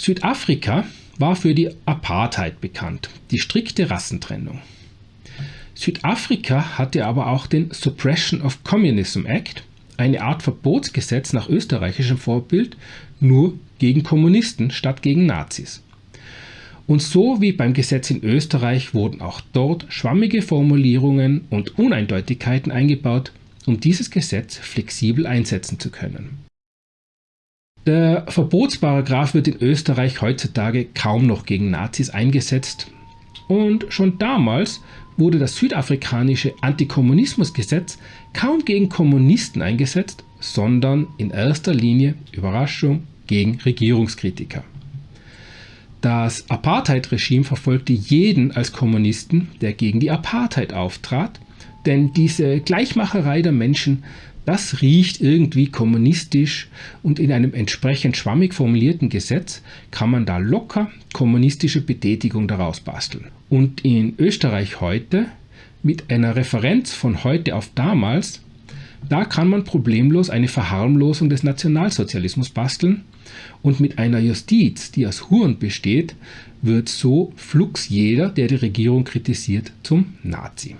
Südafrika war für die Apartheid bekannt, die strikte Rassentrennung. Südafrika hatte aber auch den Suppression of Communism Act, eine Art Verbotsgesetz nach österreichischem Vorbild, nur gegen Kommunisten statt gegen Nazis. Und so wie beim Gesetz in Österreich wurden auch dort schwammige Formulierungen und Uneindeutigkeiten eingebaut, um dieses Gesetz flexibel einsetzen zu können. Der Verbotsparagraf wird in Österreich heutzutage kaum noch gegen Nazis eingesetzt und schon damals wurde das südafrikanische Antikommunismusgesetz kaum gegen Kommunisten eingesetzt, sondern in erster Linie, Überraschung, gegen Regierungskritiker. Das Apartheid-Regime verfolgte jeden als Kommunisten, der gegen die Apartheid auftrat, denn diese Gleichmacherei der Menschen, das riecht irgendwie kommunistisch und in einem entsprechend schwammig formulierten Gesetz kann man da locker kommunistische Betätigung daraus basteln. Und in Österreich heute mit einer Referenz von heute auf damals, da kann man problemlos eine Verharmlosung des Nationalsozialismus basteln und mit einer Justiz, die aus Huren besteht, wird so flugs jeder, der die Regierung kritisiert, zum Nazi.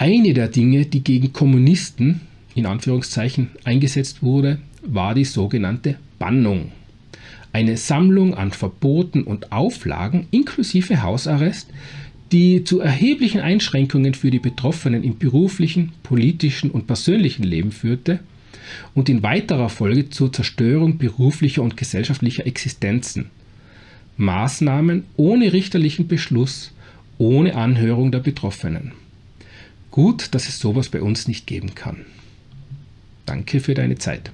Eine der Dinge, die gegen Kommunisten in Anführungszeichen eingesetzt wurde, war die sogenannte Bannung. Eine Sammlung an Verboten und Auflagen inklusive Hausarrest, die zu erheblichen Einschränkungen für die Betroffenen im beruflichen, politischen und persönlichen Leben führte und in weiterer Folge zur Zerstörung beruflicher und gesellschaftlicher Existenzen. Maßnahmen ohne richterlichen Beschluss, ohne Anhörung der Betroffenen. Gut, dass es sowas bei uns nicht geben kann. Danke für deine Zeit.